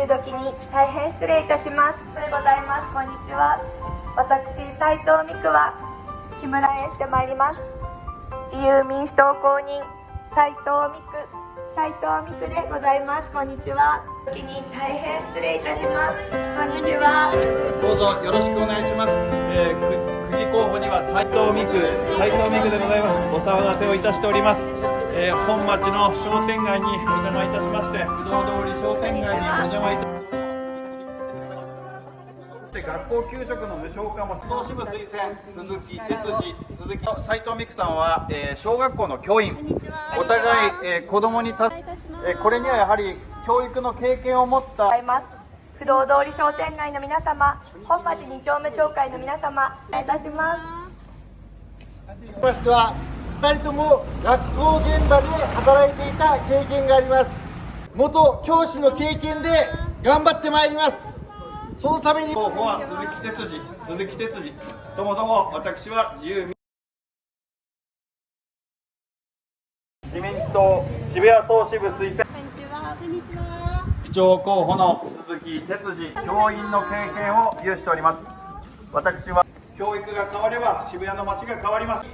昼時に大変失礼いたします。それでございます。こんにちは。私斉藤美久は木村へしてまいります。自由民主党公認斉藤美久。斉藤美久でございます。こんにちは。時に大変失礼いたします。こんにちは。どうぞよろしくお願いします。えー、く区議候補には斉藤美久、斉藤美久でございます。お騒がせをいたしております。えー、本町の商店街にお邪魔いたしまして、不動通り商店街にお邪魔いたで学校給食の無償化も総支部推薦鈴木哲司鈴木斉藤美久さんは、えー小学校の教員お互い、えー子供にた、えーこれにはやはり教育の経験を持った不動通り商店街の皆様本町二丁目町会の皆様お願いいたしますましては2人とも学校現場で働いていた経験があります元教師の経験で頑張ってまいります。そのために。候補は鈴木哲司。鈴木哲司。ともども私は自由民自民党渋谷総支部推薦。区長候補の鈴木哲司教員の経験を有しております。私は。教育が変われば渋谷の街が変わります